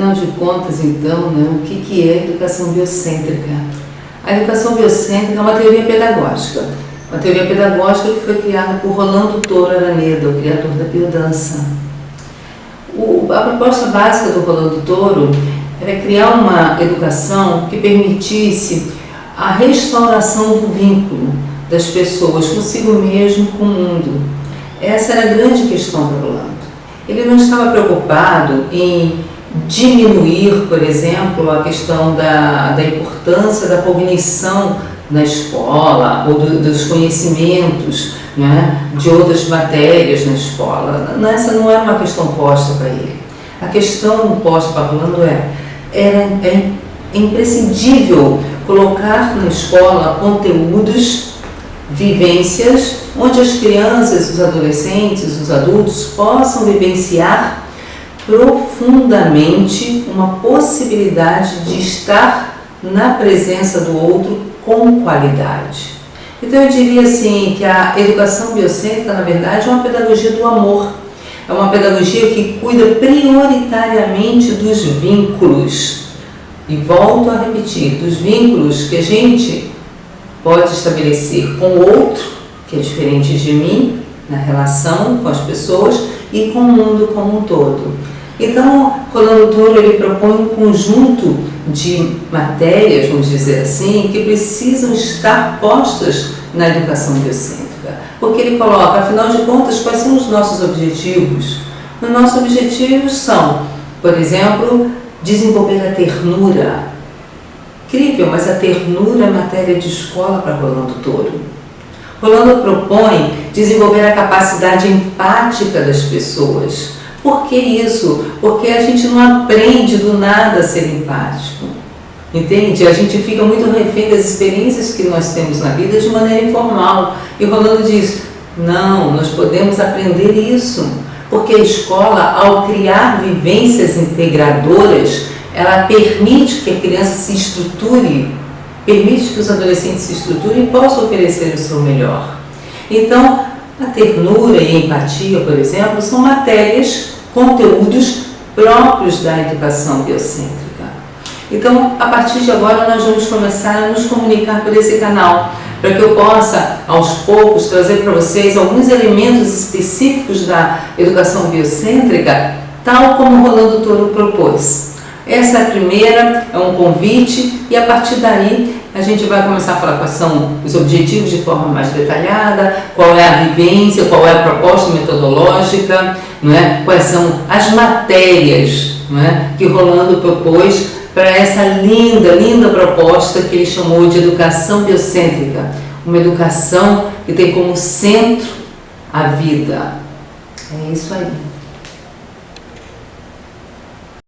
Afinal de contas, então, né, o que, que é educação biocêntrica? A educação biocêntrica é uma teoria pedagógica. Uma teoria pedagógica que foi criada por Rolando Toro Araneda, o criador da biodança. O, a proposta básica do Rolando Toro era criar uma educação que permitisse a restauração do vínculo das pessoas consigo mesmo com o mundo. Essa era a grande questão para Rolando. Ele não estava preocupado em diminuir, por exemplo, a questão da, da importância da cognição na escola ou do, dos conhecimentos né, de outras matérias na escola. Essa não era uma questão posta para ele. A questão posta para Rolando é, era, é imprescindível colocar na escola conteúdos, vivências, onde as crianças, os adolescentes, os adultos possam vivenciar profundamente uma possibilidade de estar na presença do outro com qualidade. Então eu diria assim que a educação biocêntrica, na verdade, é uma pedagogia do amor. É uma pedagogia que cuida prioritariamente dos vínculos. E volto a repetir, dos vínculos que a gente pode estabelecer com o outro, que é diferente de mim, na relação com as pessoas, e com o mundo como um todo. Então, Rolando Toro ele propõe um conjunto de matérias, vamos dizer assim, que precisam estar postas na educação biocêntrica. Porque ele coloca, afinal de contas, quais são os nossos objetivos? Os nossos objetivos são, por exemplo, desenvolver a ternura. Incrível, mas a ternura é matéria de escola para Rolando Toro. Rolando propõe desenvolver a capacidade empática das pessoas por que isso? Porque a gente não aprende do nada a ser empático. Entende? A gente fica muito refém das experiências que nós temos na vida de maneira informal. E Rolando diz, não, nós podemos aprender isso. Porque a escola, ao criar vivências integradoras, ela permite que a criança se estruture, permite que os adolescentes se estruturem e possam oferecer o seu melhor. Então, a ternura e a empatia, por exemplo, são matérias, conteúdos próprios da educação biocêntrica. Então, a partir de agora, nós vamos começar a nos comunicar por esse canal, para que eu possa, aos poucos, trazer para vocês alguns elementos específicos da educação biocêntrica, tal como o Rolando Toro propôs. Essa é primeira, é um convite, e a partir daí a gente vai começar a falar quais são os objetivos de forma mais detalhada, qual é a vivência, qual é a proposta metodológica, não é? quais são as matérias não é? que Rolando propôs para essa linda, linda proposta que ele chamou de educação biocêntrica, uma educação que tem como centro a vida. É isso aí.